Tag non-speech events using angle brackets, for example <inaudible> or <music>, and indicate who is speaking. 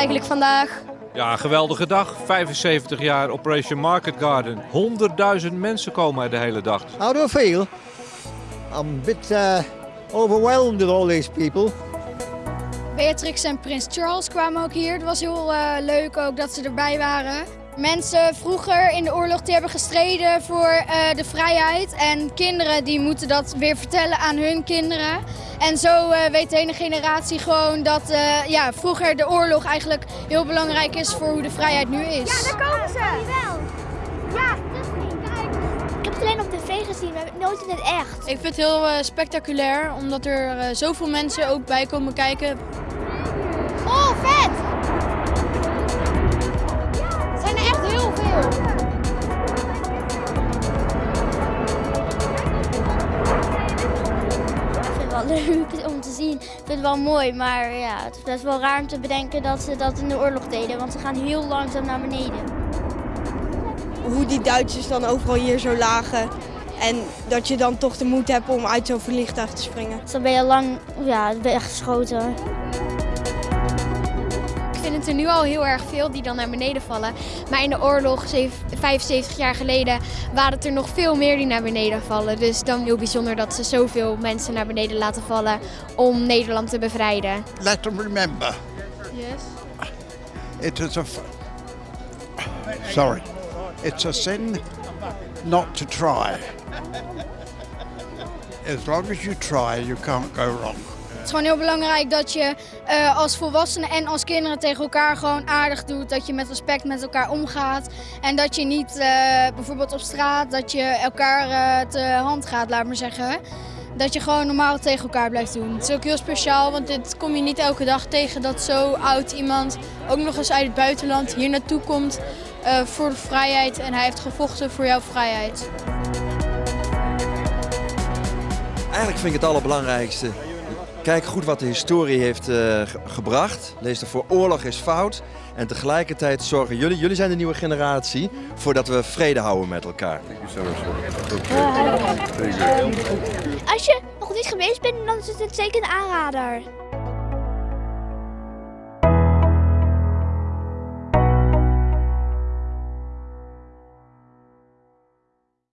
Speaker 1: eigenlijk vandaag?
Speaker 2: Ja, geweldige dag. 75 jaar Operation Market Garden. 100.000 mensen komen er de hele dag.
Speaker 3: How do I feel? I'm a bit uh, overwhelmed with all these people.
Speaker 1: Beatrix en Prins Charles kwamen ook hier. Het was heel uh, leuk ook dat ze erbij waren. Mensen vroeger in de oorlog die hebben gestreden voor uh, de vrijheid. En kinderen die moeten dat weer vertellen aan hun kinderen. En zo uh, weet de hele generatie gewoon dat uh, ja, vroeger de oorlog eigenlijk heel belangrijk is voor hoe de vrijheid nu is.
Speaker 4: Ja, daar komen ze! wel. Ja, kijk. Ik heb het alleen op tv gezien, maar nooit in het echt.
Speaker 5: Ik vind het heel spectaculair, omdat er zoveel mensen ook bij komen kijken.
Speaker 4: Oh, vet!
Speaker 1: zijn er echt heel veel. <laughs>
Speaker 4: leuk om te zien. Ik vind het wel mooi, maar ja, het is best wel raar om te bedenken dat ze dat in de oorlog deden. Want ze gaan heel langzaam naar beneden.
Speaker 6: Hoe die Duitsers dan overal hier zo lagen. En dat je dan toch de moed hebt om uit zo'n vliegtuig te springen.
Speaker 4: Dus dan ben je lang, ja, ben je echt geschoten.
Speaker 7: Vind het er nu al heel erg veel die dan naar beneden vallen. Maar in de oorlog, 75 jaar geleden, waren het er nog veel meer die naar beneden vallen. Dus dan heel bijzonder dat ze zoveel mensen naar beneden laten vallen om Nederland te bevrijden.
Speaker 8: Let them remember.
Speaker 7: Yes.
Speaker 8: It is a... Sorry. It's a sin not to try. As long as you try, you can't go wrong.
Speaker 1: Is gewoon heel belangrijk dat je uh, als volwassenen en als kinderen tegen elkaar gewoon aardig doet. Dat je met respect met elkaar omgaat. En dat je niet uh, bijvoorbeeld op straat, dat je elkaar uh, te hand gaat, laat maar zeggen. Dat je gewoon normaal tegen elkaar blijft doen.
Speaker 5: Het is ook heel speciaal, want dit kom je niet elke dag tegen dat zo oud iemand, ook nog eens uit het buitenland, hier naartoe komt voor de vrijheid. En hij heeft gevochten voor jouw vrijheid.
Speaker 9: Eigenlijk vind ik het allerbelangrijkste Kijk goed wat de historie heeft uh, gebracht. Lees ervoor oorlog is fout. En tegelijkertijd zorgen jullie, jullie zijn de nieuwe generatie, voordat we vrede houden met elkaar.
Speaker 4: Als je nog niet geweest bent, dan is het zeker een aanrader.